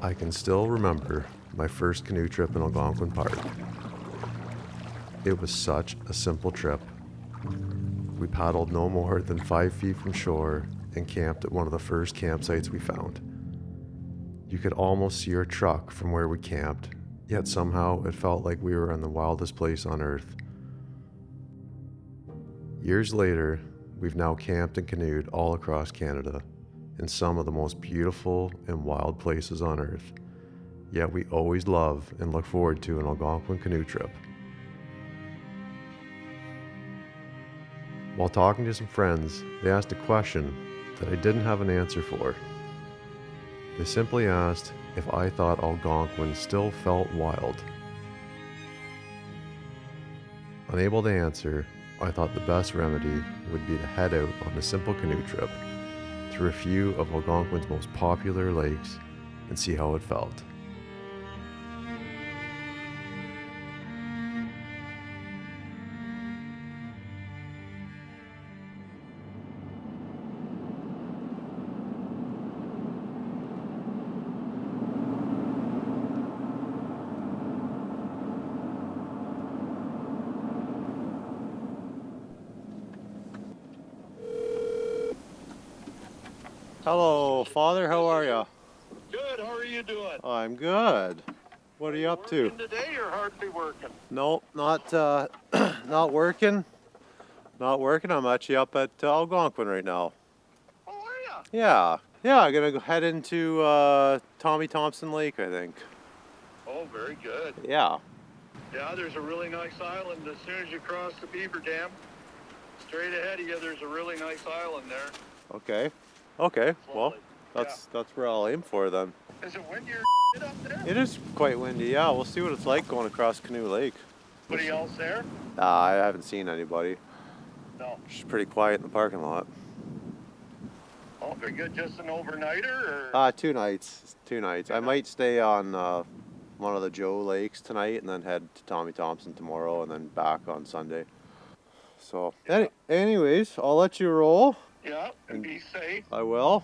I can still remember my first canoe trip in Algonquin Park. It was such a simple trip. We paddled no more than five feet from shore and camped at one of the first campsites we found. You could almost see our truck from where we camped, yet somehow it felt like we were in the wildest place on earth. Years later, we've now camped and canoed all across Canada in some of the most beautiful and wild places on earth. Yet we always love and look forward to an Algonquin canoe trip. While talking to some friends, they asked a question that I didn't have an answer for. They simply asked if I thought Algonquin still felt wild. Unable to answer, I thought the best remedy would be to head out on a simple canoe trip through a few of Algonquin's most popular lakes and see how it felt. Hello, Father. How are you? Good. How are you doing? I'm good. What are you up to? Working today or hardly working? No, not uh, not working. Not working. I'm actually up at uh, Algonquin right now. Oh, are ya? Yeah, yeah. I'm gonna go head into uh, Tommy Thomson Lake, I think. Oh, very good. Yeah. Yeah, there's a really nice island as soon as you cross the Beaver Dam. Straight ahead of you, there's a really nice island there. Okay. Okay. Well, that's that's where I'll aim for then. Is it windy up there? It is quite windy. Yeah. We'll see what it's like going across Canoe Lake. Anybody else there? Uh, I haven't seen anybody. No. It's pretty quiet in the parking lot. Oh, very good. Just an overnighter or? Uh, two nights. Two nights. I might stay on uh, one of the Joe Lakes tonight and then head to Tommy Thomson tomorrow and then back on Sunday. So, any, anyways, I'll let you roll. Yeah, and be safe. I will.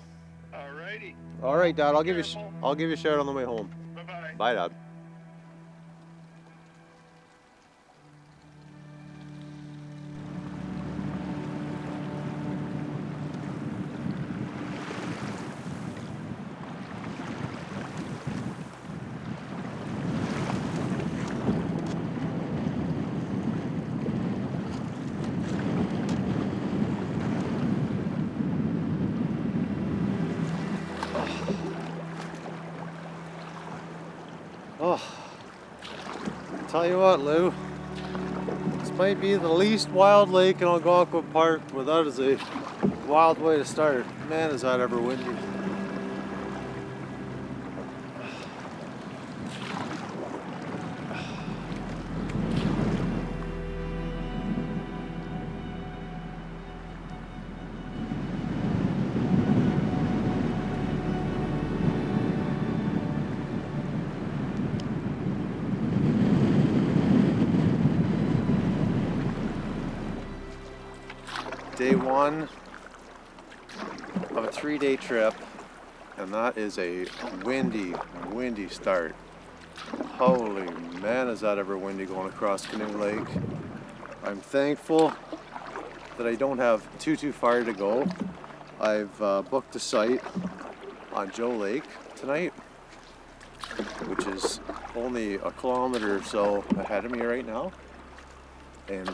Alrighty. All right, Dad. I'll give you. sh- I'll give you a shout on the way home. Bye-bye. Bye, Dad. Tell you what, Lou. This might be the least wild lake in Algonquin Park, but that is a wild way to start. Man, is that ever windy. A three day trip, and that is a windy, windy start. Holy man, is that ever windy going across Canoe Lake. I'm thankful that I don't have too, too far to go. I've uh, booked a site on Joe Lake tonight, which is only a kilometer or so ahead of me right now. And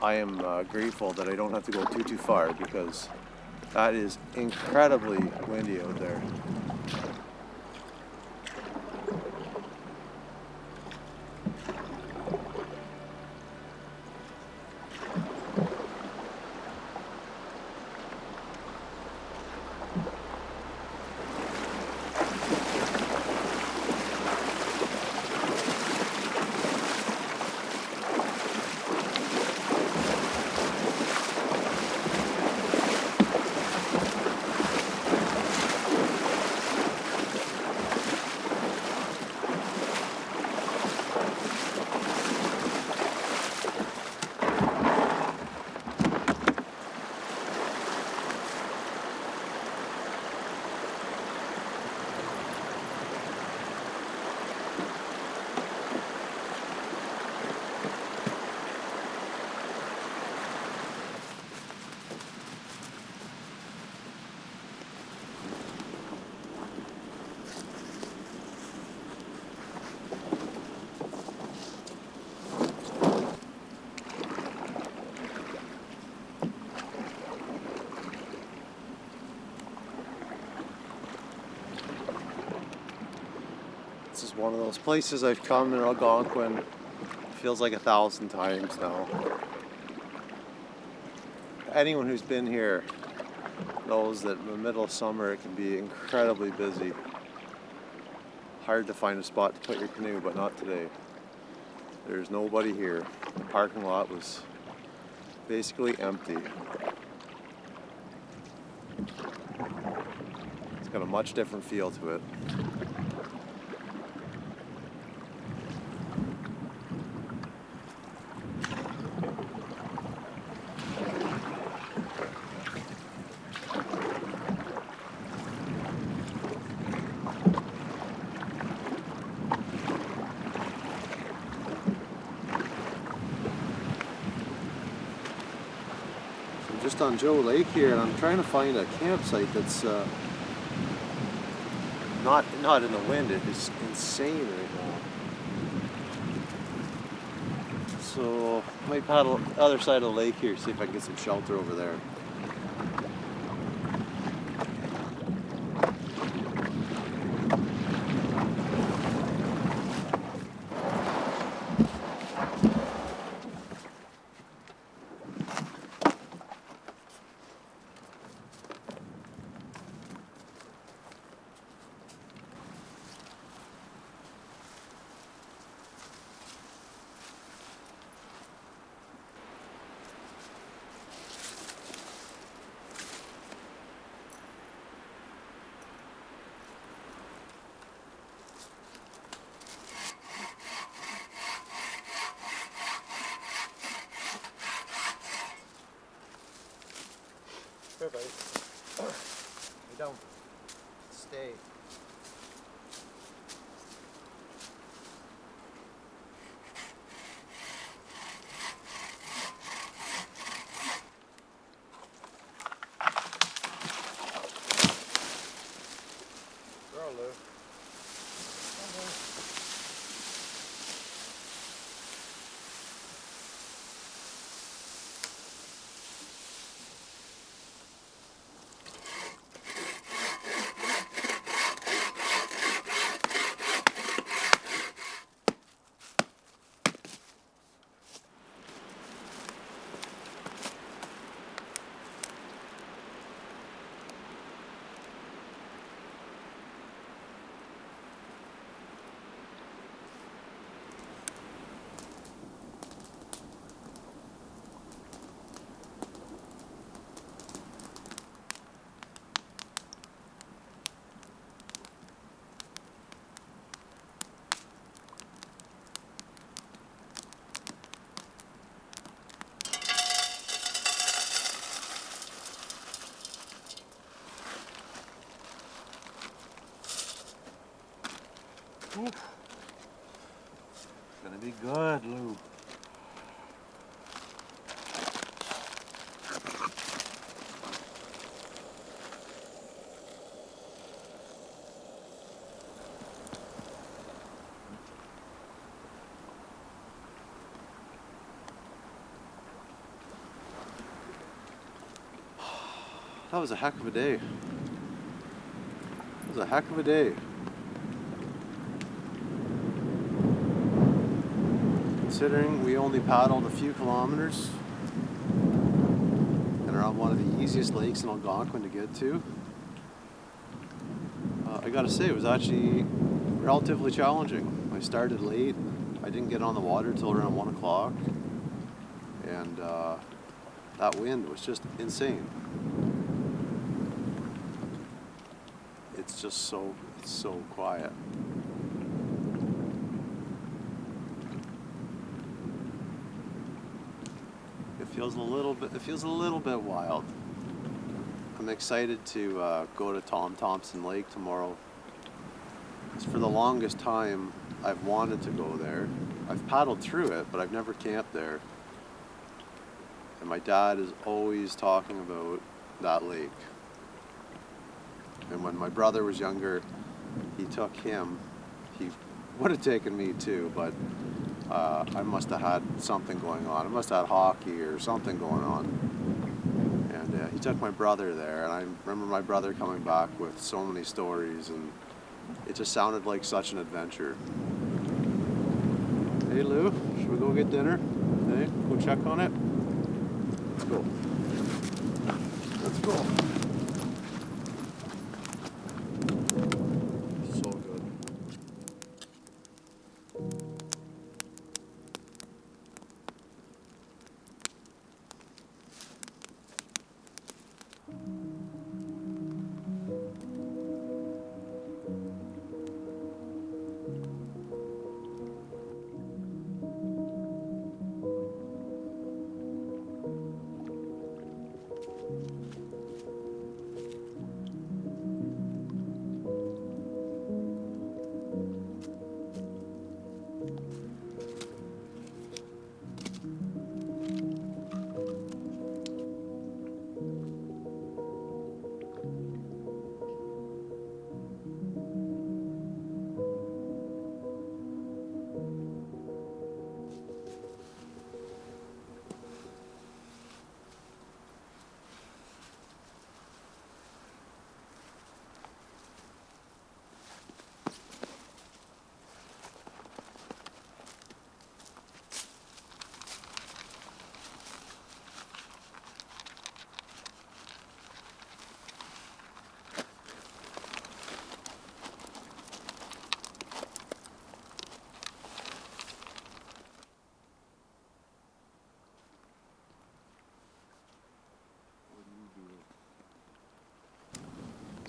I am uh, grateful that I don't have to go too, too far because that is incredibly windy out there. One of those places I've come in Algonquin. Feels like a thousand times now. Anyone who's been here knows that in the middle of summer it can be incredibly busy. Hard to find a spot to put your canoe, but not today. There's nobody here. The parking lot was basically empty. It's got a much different feel to it. On Joe Lake here, and I'm trying to find a campsite that's uh, not not in the wind. It is insane right now. So I might paddle the other side of the lake here, see if I can get some shelter over there. Buddy. You don't stay. Girl, Lou. Gonna be good, Lou. That was a heck of a day. That was a heck of a day. Considering we only paddled a few kilometers and are on one of the easiest lakes in Algonquin to get to, uh, I gotta say it was actually relatively challenging. I started late. I didn't get on the water till around one o'clock, and uh, that wind was just insane. It's just so it's so quiet. Feels a little bit. It feels a little bit wild. I'm excited to uh, go to Tom Thomson Lake tomorrow. 'Cause for the longest time, I've wanted to go there. I've paddled through it, but I've never camped there. And my dad is always talking about that lake. And when my brother was younger, he took him. He would have taken me too, but uh, I must have had something going on. I must have had hockey or something going on. And uh, he took my brother there, and I remember my brother coming back with so many stories and it just sounded like such an adventure. Hey Lou, should we go get dinner? Hey, go check on it? Let's go. Let's go.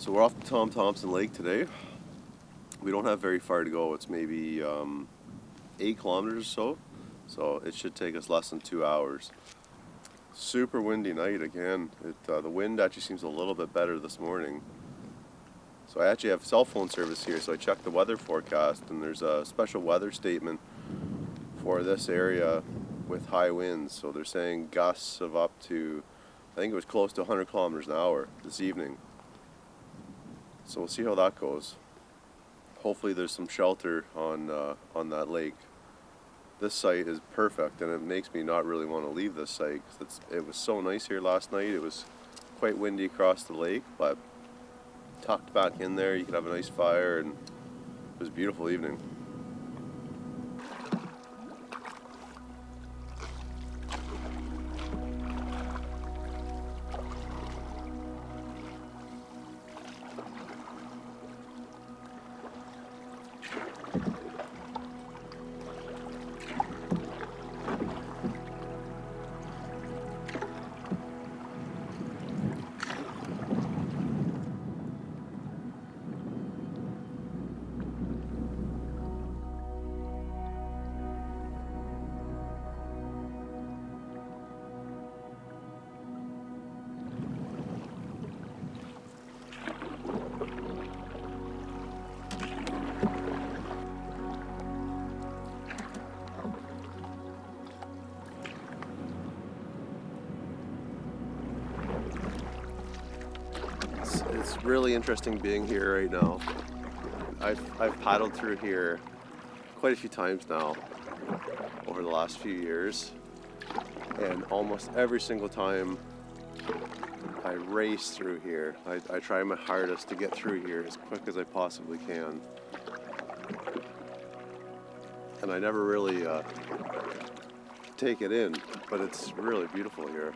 So we're off the Tom Thomson Lake today. We don't have very far to go. It's maybe um, eight kilometers or so. So it should take us less than two hours. Super windy night again. It, uh, the wind actually seems a little bit better this morning. So I actually have cell phone service here, so I checked the weather forecast, and there's a special weather statement for this area with high winds. So they're saying gusts of up to, I think it was close to 100 kilometers an hour this evening. So we'll see how that goes. Hopefully there's some shelter on uh, on that lake. This site is perfect, and it makes me not really want to leave this site. 'cause it's, it was so nice here last night. It was quite windy across the lake, but tucked back in there, you could have a nice fire, and it was a beautiful evening. Really interesting being here right now. I've, I've paddled through here quite a few times now over the last few years, and almost every single time I race through here. I, I try my hardest to get through here as quick as I possibly can. And I never really uh, take it in, but it's really beautiful here.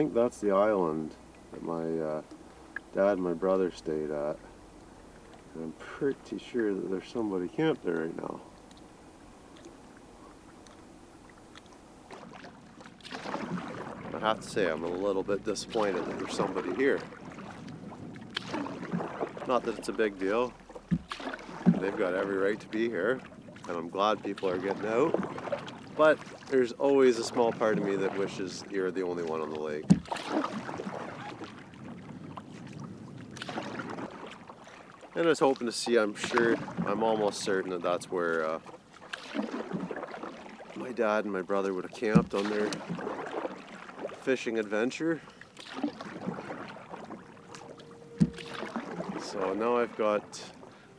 Think that's the island that my uh, dad and my brother stayed at. And I'm pretty sure that there's somebody camped there right now. I have to say, I'm a little bit disappointed that there's somebody here. Not that it's a big deal. They've got every right to be here, and I'm glad people are getting out. But there's always a small part of me that wishes you're the only one on the lake. And I was hoping to see, I'm sure, I'm almost certain that that's where uh, my dad and my brother would have camped on their fishing adventure. So now I've got,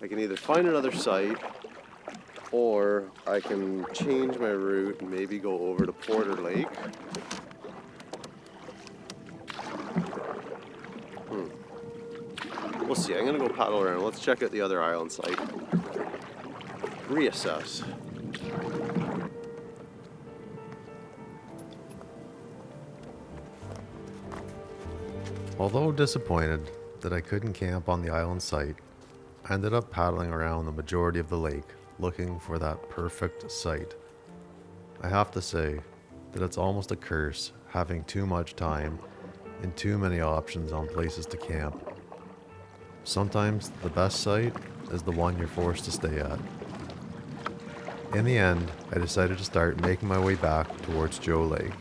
I can either find another site or I can change my route and maybe go over to Porter Lake. Hmm. We'll see. I'm gonna go paddle around. Let's check out the other island site. Reassess. Although disappointed that I couldn't camp on the island site, I ended up paddling around the majority of the lake looking for that perfect site. I have to say that it's almost a curse having too much time and too many options on places to camp. Sometimes the best site is the one you're forced to stay at. In the end, I decided to start making my way back towards Joe Lake.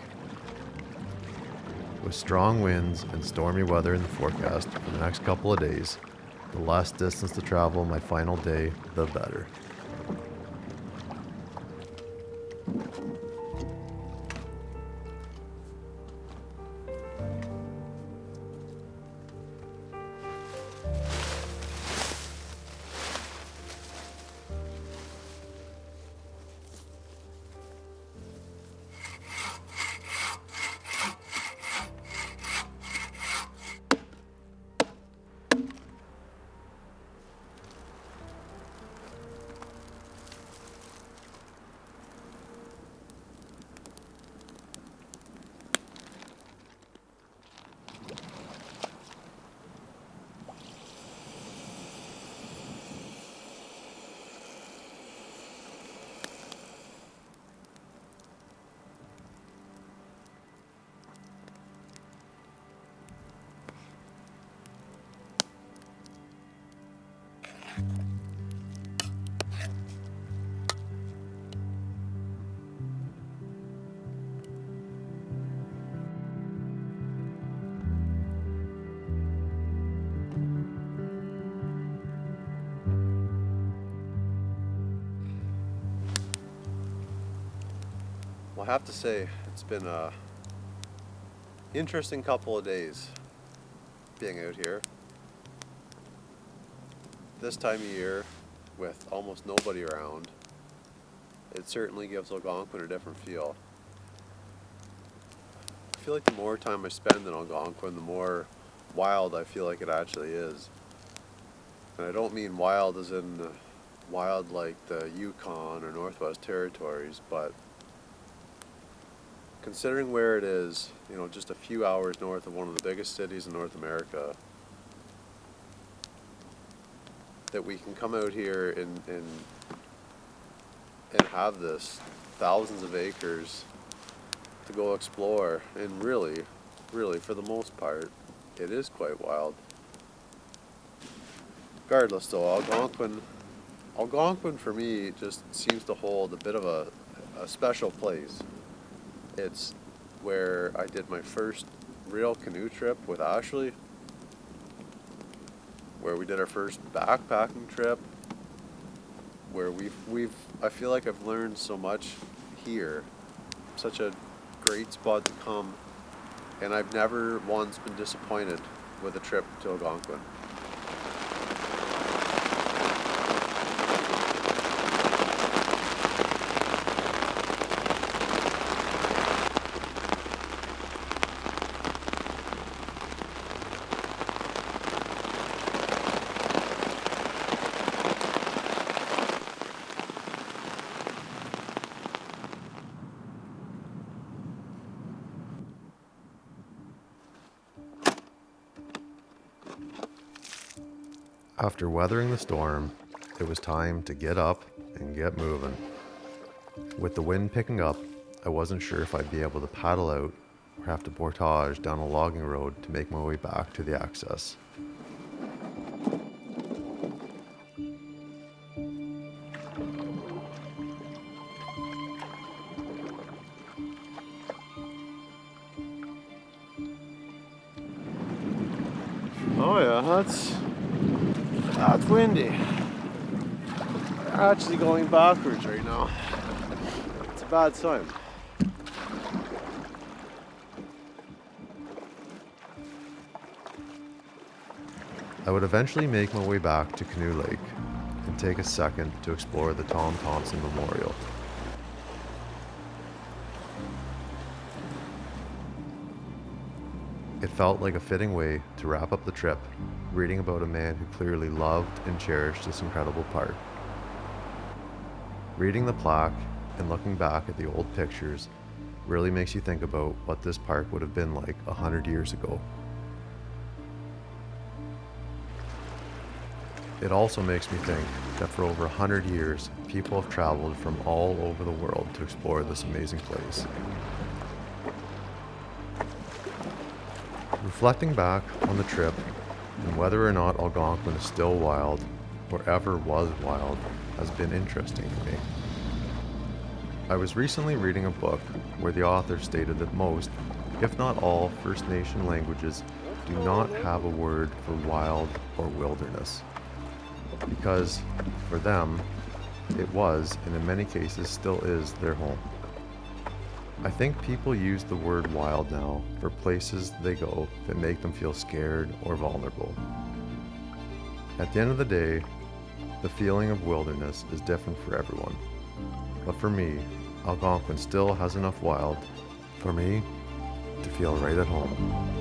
With strong winds and stormy weather in the forecast for the next couple of days, the less distance to travel my final day, the better. Have to say, it's been a interesting couple of days being out here. This time of year, with almost nobody around, it certainly gives Algonquin a different feel. I feel like the more time I spend in Algonquin, the more wild I feel like it actually is. And I don't mean wild as in wild like the Yukon or Northwest Territories, but considering where it is, you know, just a few hours north of one of the biggest cities in North America, that we can come out here and and and have this thousands of acres to go explore. And really really for the most part it is quite wild. Regardless though algonquin algonquin for me just seems to hold a bit of a, a special place it's where i did my first real canoe trip with ashley where we did our first backpacking trip where we've we've I feel like I've learned so much here such a great spot to come and I've never once been disappointed with a trip to Algonquin. After weathering the storm, it was time to get up and get moving. With the wind picking up, I wasn't sure if I'd be able to paddle out or have to portage down a logging road to make my way back to the access. Actually going backwards right now. It's a bad sign. I would eventually make my way back to Canoe Lake and take a second to explore the Tom Thomson Memorial. It felt like a fitting way to wrap up the trip, reading about a man who clearly loved and cherished this incredible park. Reading the plaque and looking back at the old pictures really makes you think about what this park would have been like a hundred years ago. It also makes me think that for over 100 years, people have traveled from all over the world to explore this amazing place. Reflecting back on the trip and whether or not Algonquin is still wild or ever was wild has been interesting to me. I was recently reading a book where the author stated that most, if not all, First Nation languages do not have a word for wild or wilderness because for them, it was, and in many cases still is, their home. I think people use the word wild now for places they go that make them feel scared or vulnerable. At the end of the day, the feeling of wilderness is different for everyone. But for me, Algonquin still has enough wild for me to feel right at home.